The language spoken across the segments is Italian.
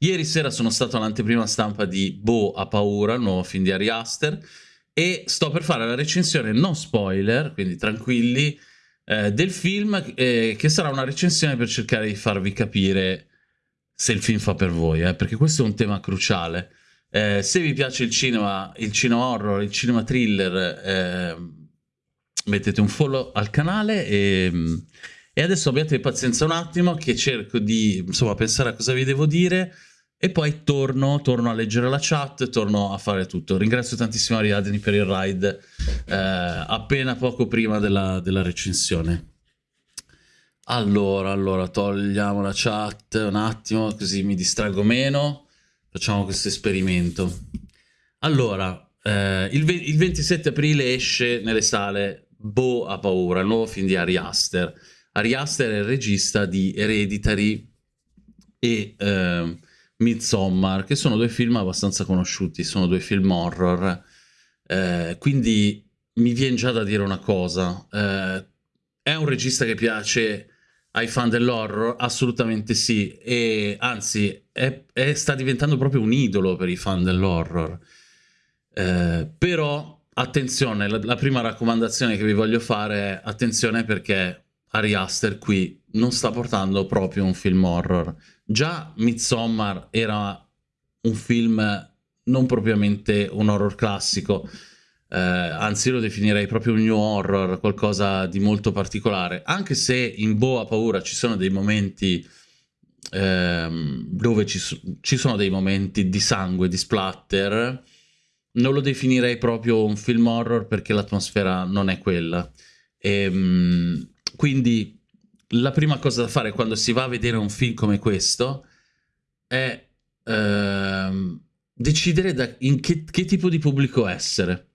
Ieri sera sono stato all'anteprima stampa di Bo a paura, il nuovo film di Ari Aster, e sto per fare la recensione non spoiler, quindi tranquilli, eh, del film, eh, che sarà una recensione per cercare di farvi capire se il film fa per voi, eh, perché questo è un tema cruciale. Eh, se vi piace il cinema, il cinema horror, il cinema thriller, eh, mettete un follow al canale e, e adesso abbiate pazienza un attimo che cerco di insomma pensare a cosa vi devo dire e poi torno, torno a leggere la chat, torno a fare tutto. Ringrazio tantissimo Ariadne per il ride eh, appena poco prima della, della, recensione. Allora, allora, togliamo la chat un attimo così mi distrago meno. Facciamo questo esperimento. Allora, eh, il, il, 27 aprile esce nelle sale Bo a paura, il nuovo film di Ari Aster. Ari Aster è il regista di Hereditary e... Eh, Midsommar, che sono due film abbastanza conosciuti, sono due film horror, eh, quindi mi viene già da dire una cosa, eh, è un regista che piace ai fan dell'horror? Assolutamente sì, e anzi è, è, sta diventando proprio un idolo per i fan dell'horror. Eh, però attenzione, la, la, prima raccomandazione che vi voglio fare è attenzione perché Ari Aster qui non sta portando proprio un film horror. Già Midsommar era un film non propriamente un horror classico, eh, anzi lo definirei proprio un new horror, qualcosa di molto particolare, anche se in Boa Paura ci sono dei momenti ehm, dove ci, ci, sono dei momenti di sangue, di splatter, non lo definirei proprio un film horror perché l'atmosfera non è quella. E, ehm, quindi la prima cosa da fare quando si va a vedere un film come questo è ehm, decidere in che, che, tipo di pubblico essere.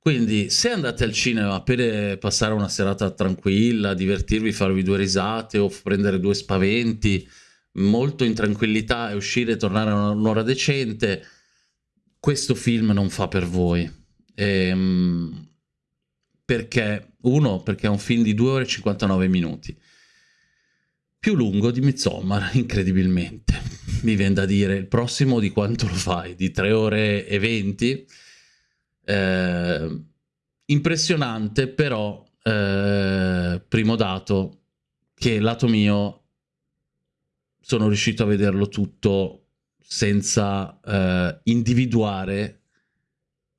Quindi se andate al cinema per passare una serata tranquilla, divertirvi, farvi due risate o prendere due spaventi, molto in tranquillità e uscire e tornare a un'ora decente, questo film non fa per voi. Ehm, perché, uno, perché è un film di 2 ore e 59 minuti più lungo di Midsommar, incredibilmente. Mi viene da dire, il prossimo di quanto lo fai? Di 3 ore e 20? Eh, impressionante, però, eh, primo dato, che lato mio sono riuscito a vederlo tutto senza eh, individuare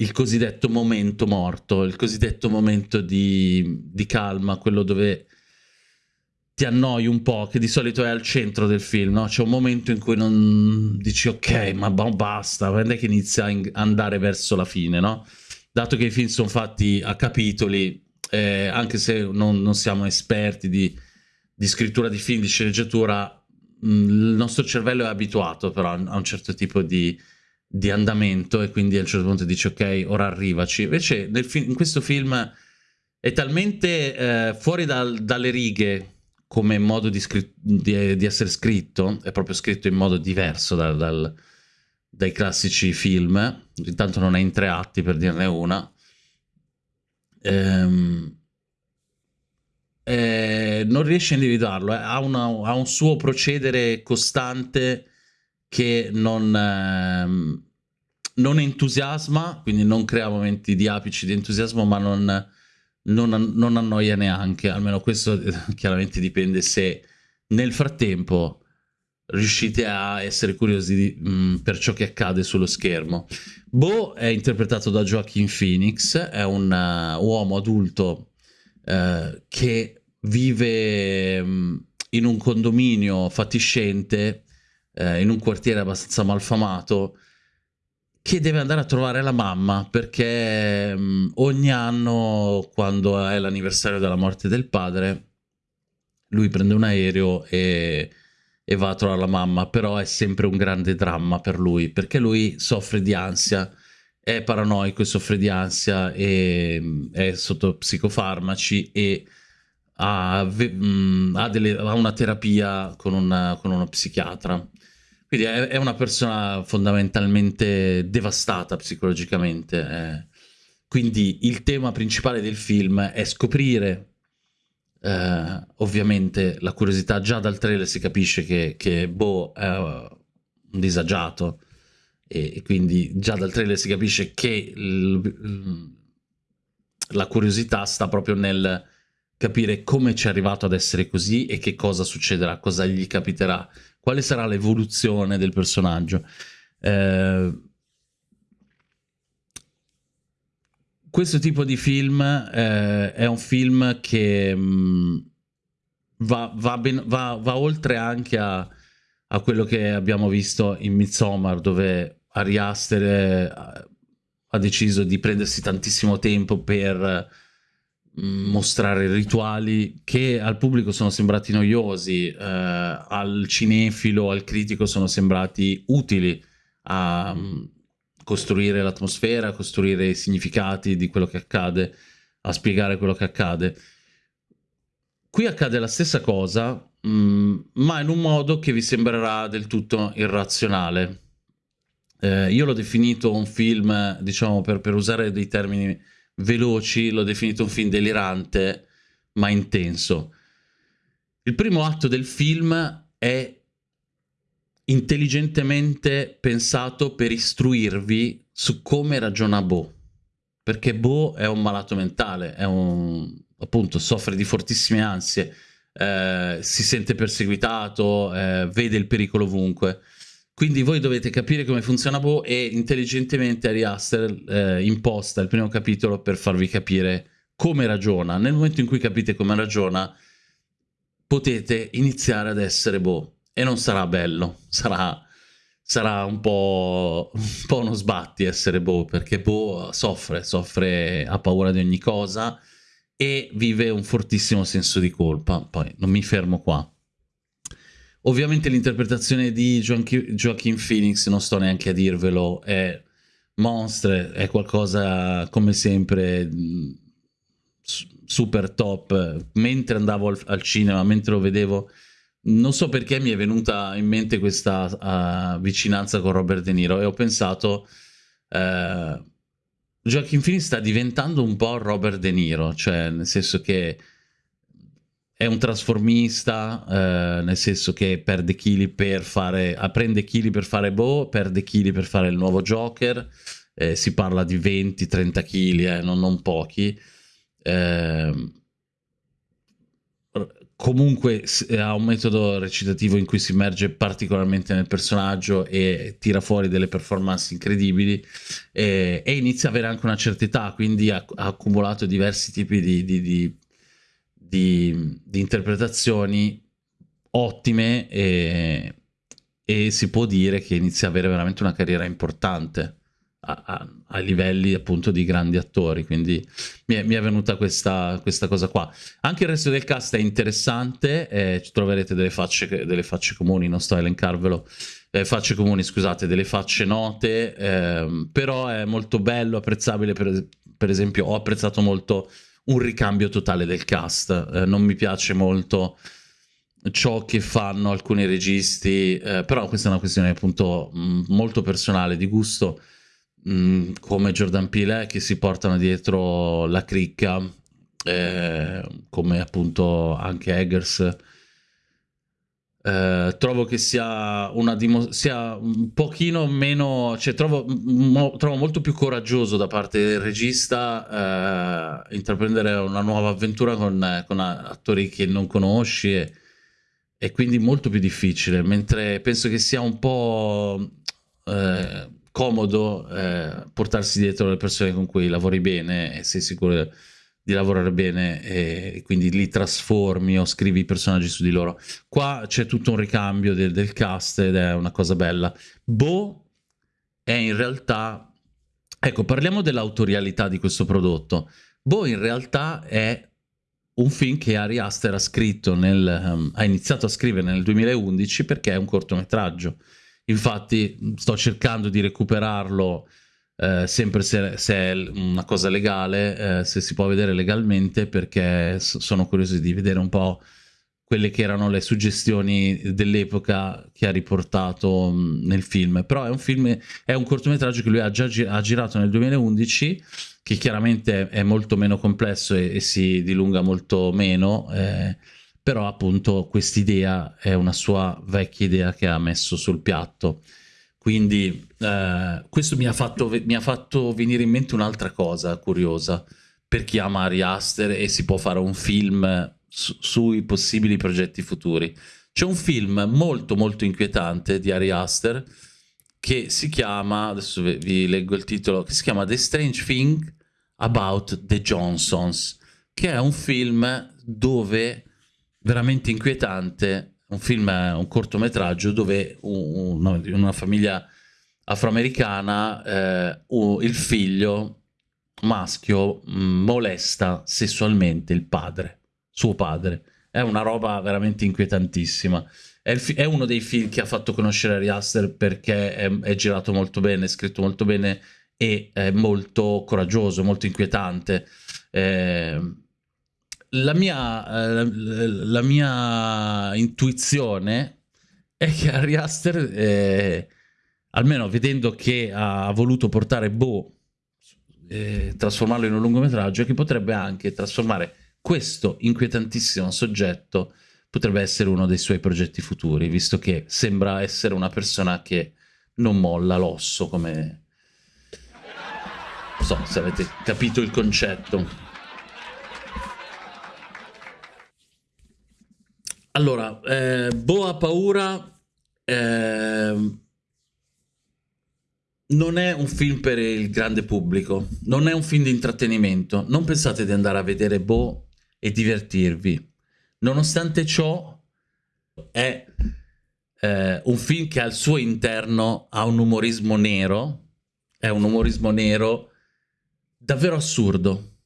il cosiddetto momento morto, il cosiddetto momento di, di calma, quello dove ti annoi un po', che di solito è al centro del film, no? C'è un momento in cui non dici ok, ma basta, quando è che inizia a andare verso la fine, no? Dato che i film sono fatti a capitoli, eh, anche se non, non, siamo esperti di, di, scrittura di film, di sceneggiatura, mh, il nostro cervello è abituato però a un certo tipo di, di andamento e quindi a un certo punto dici ok, ora arrivaci. Invece in questo film è talmente eh, fuori dal, dalle righe come modo di, di, di, essere scritto, è proprio scritto in modo diverso dal, dal, dai classici film, intanto non è in tre atti per dirne una, ehm, eh, non riesce a individuarlo, eh, ha, una, ha, un suo procedere costante che non, ehm, non entusiasma, quindi non crea momenti di apici di entusiasmo, ma non non, non annoia neanche, almeno questo chiaramente dipende se nel frattempo riuscite a essere curiosi di, mh, mm, per ciò che accade sullo schermo. Bo è interpretato da Joaquin Phoenix, è un uh, uomo adulto uh, che vive um, in un condominio fatiscente, uh, in un quartiere abbastanza malfamato, che deve andare a trovare la mamma perché mh, mm, ogni anno quando è l'anniversario della morte del padre lui prende un aereo e, e, va a trovare la mamma però è sempre un grande dramma per lui perché lui soffre di ansia è paranoico e soffre di ansia e mm, è sotto psicofarmaci e ha, mm, ha, delle, ha una terapia con, una, con uno psichiatra quindi è, è una persona fondamentalmente devastata psicologicamente. Eh. Quindi il tema principale del film è scoprire, eh, ovviamente la curiosità, già dal trailer si capisce che, che Bo è un disagiato e, e, quindi già dal trailer si capisce che la curiosità sta proprio nel capire come ci è arrivato ad essere così e che cosa succederà, cosa gli capiterà, quale sarà l'evoluzione del personaggio. Eh, questo tipo di film eh, è un film che mh, mm, va, va, ben, va, va, oltre anche a, a, quello che abbiamo visto in Midsommar, dove Ari Aster eh, ha deciso di prendersi tantissimo tempo per mostrare rituali che al pubblico sono sembrati noiosi, eh, al cinefilo, al critico sono sembrati utili a mm, costruire l'atmosfera, a costruire i significati di quello che accade, a spiegare quello che accade. Qui accade la stessa cosa, mh, mm, ma in un modo che vi sembrerà del tutto irrazionale. Eh, io l'ho definito un film, diciamo, per, per usare dei termini veloci, l'ho definito un film delirante, ma intenso. Il primo atto del film è intelligentemente pensato per istruirvi su come ragiona Bo. Perché Bo è un malato mentale, è un, appunto, soffre di fortissime ansie, eh, si sente perseguitato, eh, vede il pericolo ovunque. Quindi voi dovete capire come funziona Bo e intelligentemente Ari Aster eh, imposta il primo capitolo per farvi capire come ragiona. Nel momento in cui capite come ragiona, potete iniziare ad essere Bo e non sarà bello, sarà, sarà un, po', un po' uno sbatti essere Bo, perché Bo soffre, soffre, ha paura di ogni cosa e vive un fortissimo senso di colpa. Poi non mi fermo qua. Ovviamente l'interpretazione di Joaquin Phoenix, non sto neanche a dirvelo, è mostre, è qualcosa come sempre super top. Mentre andavo al, al cinema, mentre lo vedevo non so perché mi è venuta in mente questa uh, vicinanza con Robert De Niro e ho pensato uh, Joaquin Phoenix sta diventando un po' Robert De Niro, cioè nel senso che è un trasformista, uh, nel senso che perde chili per fare, prende chili per fare Bo, perde chili per fare il nuovo Joker, eh, si parla di 20-30 chili, eh, non, non, pochi. Eh, comunque eh, ha un metodo recitativo in cui si immerge particolarmente nel personaggio e tira fuori delle performance incredibili e, e inizia ad avere anche una certa età, quindi ha, ha accumulato diversi tipi di, di, di, di interpretazioni ottime e, e, si può dire che inizia ad avere veramente una carriera importante a, a, a, livelli appunto di grandi attori, quindi mi è, mi è venuta questa, questa, cosa qua. Anche il resto del cast è interessante, eh, ci troverete delle facce, delle facce, comuni, non sto a elencarvelo, eh, facce comuni scusate, delle facce note, eh, però è molto bello, apprezzabile, per, per, esempio ho apprezzato molto un ricambio totale del cast, eh, non mi piace molto ciò che fanno alcuni registi, eh, però questa è una questione appunto mh, molto personale, di gusto, Mm, come Jordan Peele che si portano dietro la cricca, eh, come appunto anche Eggers. Eh, trovo che sia, una sia un pochino meno, cioè trovo, mo trovo, molto più coraggioso da parte del regista eh, intraprendere una nuova avventura con, con attori che non conosci e, e, quindi molto più difficile, mentre penso che sia un po' eh, comodo eh, portarsi dietro le persone con cui lavori bene e sei sicuro di lavorare bene e, quindi li trasformi o scrivi i personaggi su di loro. Qua c'è tutto un ricambio del, del cast ed è una cosa bella. Bo è in realtà... Ecco, parliamo dell'autorialità di questo prodotto. Bo in realtà è un film che Ari Aster ha scritto nel, um, ha iniziato a scrivere nel 2011 perché è un cortometraggio Infatti sto cercando di recuperarlo eh, sempre se, se, è una cosa legale, eh, se si può vedere legalmente, perché sono curioso di vedere un po' quelle che erano le suggestioni dell'epoca che ha riportato mh, nel film. Però è un film, è un cortometraggio che lui ha già gi ha girato nel 2011, che chiaramente è molto meno complesso e, e si dilunga molto meno. Eh, però appunto quest'idea è una sua vecchia idea che ha messo sul piatto. Quindi eh, questo mi ha, fatto, mi ha, fatto, venire in mente un'altra cosa curiosa per chi ama Ari Aster e si può fare un film su, sui possibili progetti futuri. C'è un film molto molto inquietante di Ari Aster che si chiama, adesso vi, leggo il titolo, che si chiama The Strange Thing About the Johnsons, che è un film dove veramente inquietante, un film, un cortometraggio dove un, un, una famiglia afroamericana eh, il figlio maschio mm, molesta sessualmente il padre, suo padre. È una roba veramente inquietantissima. È, è uno dei film che ha fatto conoscere Ari Aster perché è, è girato molto bene, è scritto molto bene e è molto coraggioso, molto inquietante. Eh, la, mia, eh, la mia intuizione è che Ari Aster, eh, almeno vedendo che ha voluto portare Bo, eh, trasformarlo in un lungometraggio, che potrebbe anche trasformare questo inquietantissimo soggetto potrebbe essere uno dei suoi progetti futuri, visto che sembra essere una persona che non molla l'osso come non so se avete capito il concetto. Allora, eh, Bo ha paura eh, non è un film per il grande pubblico, non è un film di intrattenimento. Non pensate di andare a vedere Bo e divertirvi. Nonostante ciò, è eh, un film che al suo interno ha un umorismo nero, è un umorismo nero davvero assurdo,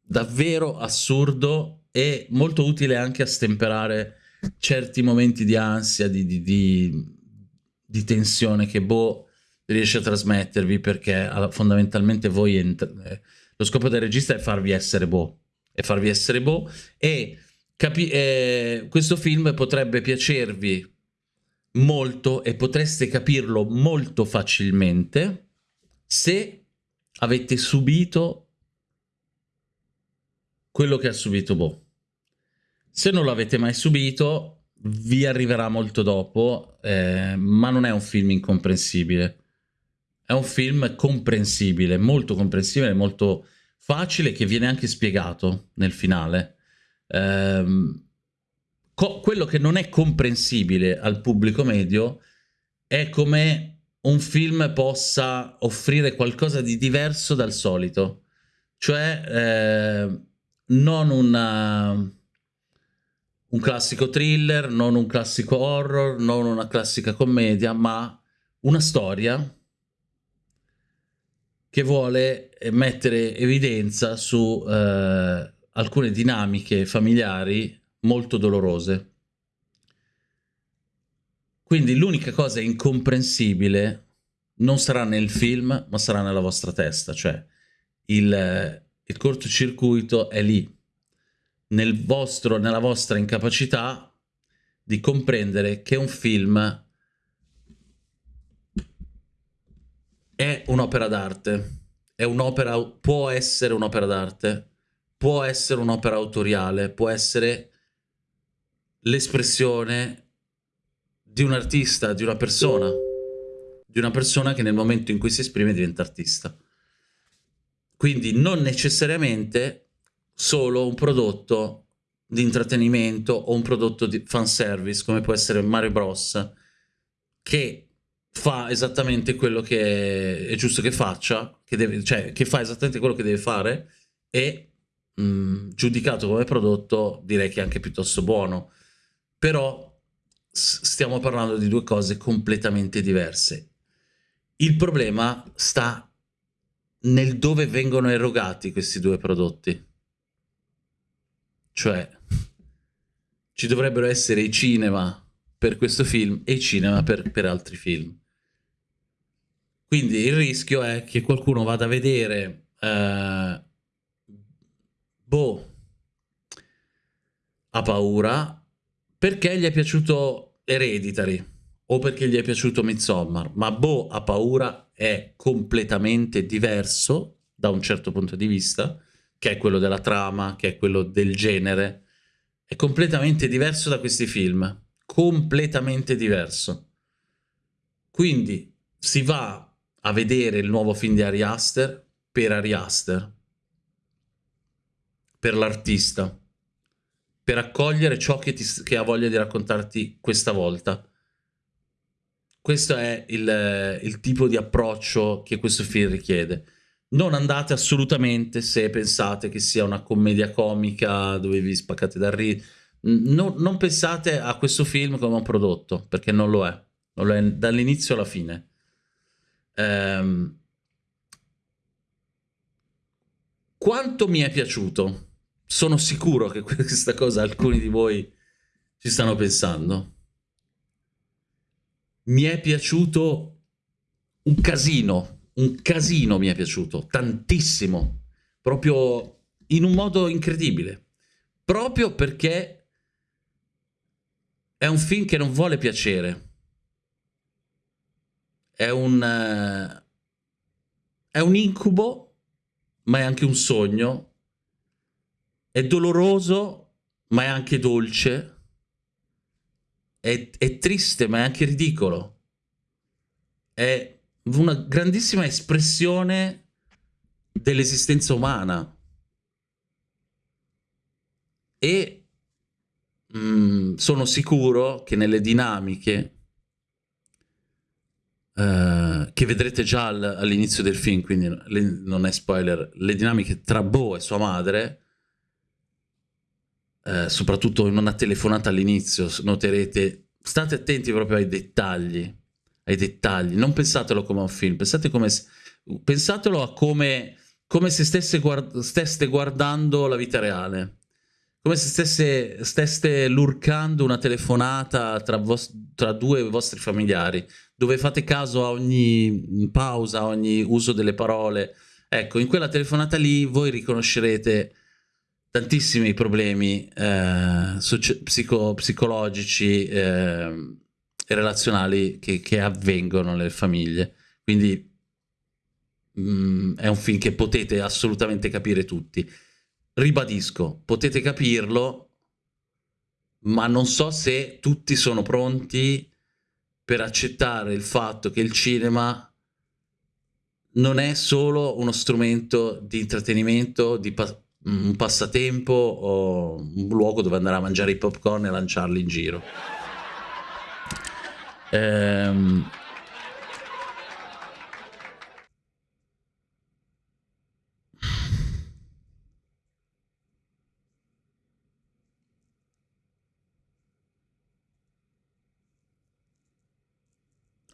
davvero assurdo e molto utile anche a stemperare certi momenti di ansia, di, di, di, di tensione che Bo riesce a trasmettervi perché fondamentalmente voi eh, lo scopo del regista è farvi essere Bo e farvi essere Bo e eh, questo film potrebbe piacervi molto e potreste capirlo molto facilmente se avete subito quello che ha subito Bo. Se non l'avete mai subito, vi arriverà molto dopo, eh, ma non è un film incomprensibile. È un film comprensibile, molto comprensibile, molto facile, che viene anche spiegato nel finale. Eh, quello che non è comprensibile al pubblico medio è come un film possa offrire qualcosa di diverso dal solito, cioè eh, non una, un classico thriller, non un classico horror, non una classica commedia, ma una storia che vuole mettere evidenza su eh, alcune dinamiche familiari molto dolorose. Quindi l'unica cosa incomprensibile non sarà nel film, ma sarà nella vostra testa, cioè il, il cortocircuito è lì, nel vostro, nella vostra incapacità di comprendere che un film è un'opera d'arte, è un'opera, può essere un'opera d'arte, può essere un'opera autoriale, può essere l'espressione di un artista, di una persona, di una persona che nel momento in cui si esprime diventa artista. Quindi non necessariamente solo un prodotto di intrattenimento o un prodotto di fanservice come può essere Mario Bros che fa esattamente quello che è giusto che faccia, che, deve, cioè che fa esattamente quello che deve fare e mh, giudicato come prodotto direi che è anche piuttosto buono. Però stiamo parlando di due cose completamente diverse. Il problema sta nel dove vengono erogati questi due prodotti. Cioè, ci dovrebbero essere i cinema per questo film e i cinema per, per altri film. Quindi il rischio è che qualcuno vada a vedere eh, boh ha paura perché gli è piaciuto Hereditary o perché gli è piaciuto Midsommar, ma Bo ha paura è completamente diverso da un certo punto di vista, che è quello della trama, che è quello del genere, è completamente diverso da questi film, completamente diverso. Quindi, si va a vedere il nuovo film di Ari Aster per Ari Aster, per l'artista, per accogliere ciò che, ti, che ha voglia di raccontarti questa volta. Questo è il, il tipo di approccio che questo film richiede. Non andate assolutamente se pensate che sia una commedia comica dove vi spaccate da ridere. No, non pensate a questo film come un prodotto, perché non lo è. Non lo è dall'inizio alla fine. Ehm, quanto mi è piaciuto? Sono sicuro che questa cosa alcuni di voi ci stanno pensando. Mi è piaciuto un casino un casino mi è piaciuto, tantissimo, proprio in un modo incredibile, proprio perché è un film che non vuole piacere, è un, uh, è un incubo, ma è anche un sogno, è doloroso, ma è anche dolce, è, è triste, ma è anche ridicolo, è una grandissima espressione dell'esistenza umana. E mh, mm, sono sicuro che nelle dinamiche uh, che vedrete già al, all'inizio del film, quindi non è spoiler, le dinamiche tra Bo e sua madre, uh, soprattutto in una telefonata all'inizio, noterete, state attenti proprio ai dettagli ai dettagli. Non pensatelo come un film, pensate come, pensatelo a come, come se stesse, guard steste guardando la vita reale. Come se stesse, steste lurcando una telefonata tra, tra due vostri familiari, dove fate caso a ogni pausa, a ogni uso delle parole. Ecco, in quella telefonata lì voi riconoscerete tantissimi problemi eh, psico psicologici, eh, relazionali che, che avvengono nelle famiglie. Quindi mh, mm, è un film che potete assolutamente capire tutti. Ribadisco, potete capirlo, ma non so se tutti sono pronti per accettare il fatto che il cinema non è solo uno strumento di intrattenimento, di pa un passatempo o un luogo dove andare a mangiare i popcorn e lanciarli in giro. Ehm...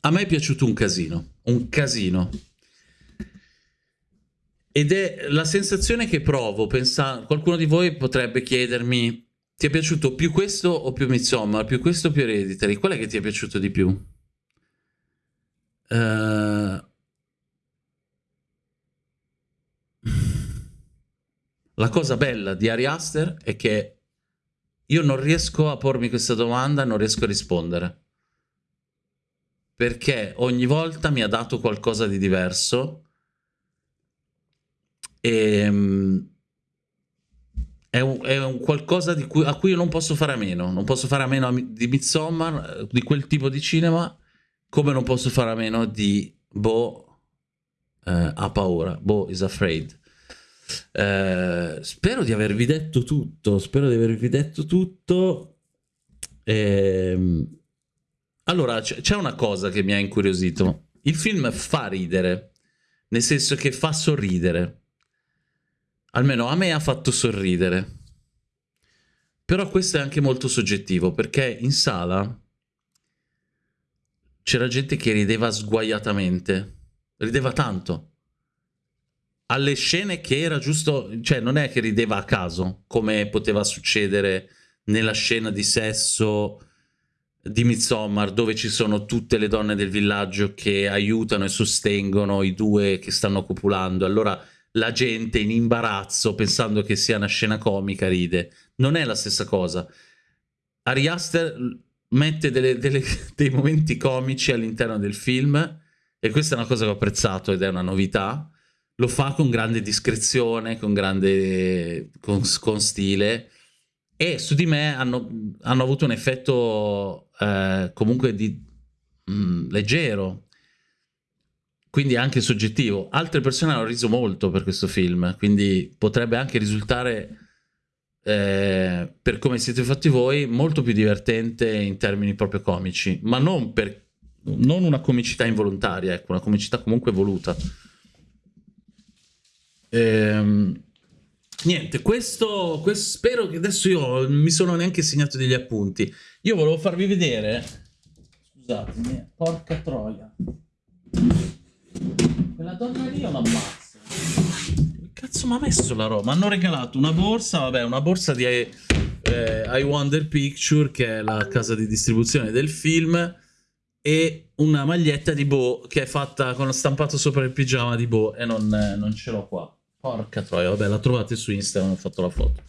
A me è piaciuto un casino, un casino. Ed è la sensazione che provo, pensando, qualcuno di voi potrebbe chiedermi ti è piaciuto più questo o più Midsommar? Più questo o più Hereditary? Qual è che ti è piaciuto di più? Uh... La cosa bella di Ari Aster è che io non riesco a pormi questa domanda, non riesco a rispondere. Perché ogni volta mi ha dato qualcosa di diverso e ehm, è un, è un qualcosa cui, a cui io non posso fare a meno. Non posso fare a meno di Midsommar, di quel tipo di cinema, come non posso fare a meno di Bo eh, ha paura, Bo is afraid. Eh, spero di avervi detto tutto, spero di avervi detto tutto. Eh, allora, c'è una cosa che mi ha incuriosito. Il film fa ridere, nel senso che fa sorridere almeno a me ha fatto sorridere. Però questo è anche molto soggettivo, perché in sala c'era gente che rideva sguaiatamente, rideva tanto. Alle scene che era giusto, cioè non è che rideva a caso, come poteva succedere nella scena di sesso di Midsommar, dove ci sono tutte le donne del villaggio che aiutano e sostengono i due che stanno copulando. Allora la gente in imbarazzo pensando che sia una scena comica ride. Non è la stessa cosa. Ari Aster mette delle, delle, dei momenti comici all'interno del film e questa è una cosa che ho apprezzato ed è una novità. Lo fa con grande discrezione, con grande con, con stile e su di me hanno, hanno avuto un effetto eh, comunque di, mh, mm, leggero quindi è anche soggettivo. Altre persone hanno riso molto per questo film, quindi potrebbe anche risultare, eh, per come siete fatti voi, molto più divertente in termini proprio comici, ma non, per, non una comicità involontaria, ecco, una comicità comunque voluta. Ehm, niente, questo, questo, spero che adesso io mi sono neanche segnato degli appunti. Io volevo farvi vedere. Scusatemi, porca troia. Quella donna lì è una mazza. Che cazzo mi ha messo la roba? Mi hanno regalato una borsa, vabbè, una borsa di eh, I Wonder Picture, che è la casa di distribuzione del film, e una maglietta di Bo che è fatta con stampato sopra il pigiama di Bo e non, non ce l'ho qua. Porca troia, vabbè, la trovate su Instagram, ho fatto la foto.